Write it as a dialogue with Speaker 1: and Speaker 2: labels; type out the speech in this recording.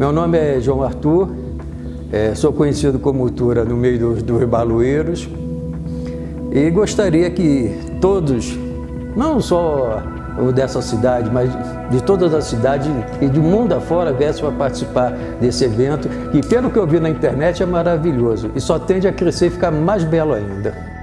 Speaker 1: Meu nome é João Arthur, é, sou conhecido como Tura no meio dos, dos balueiros e gostaria que todos, não só dessa cidade, mas de todas as cidades e do mundo afora viessem para participar desse evento, que pelo que eu vi na internet é maravilhoso e só tende a crescer e ficar mais belo ainda.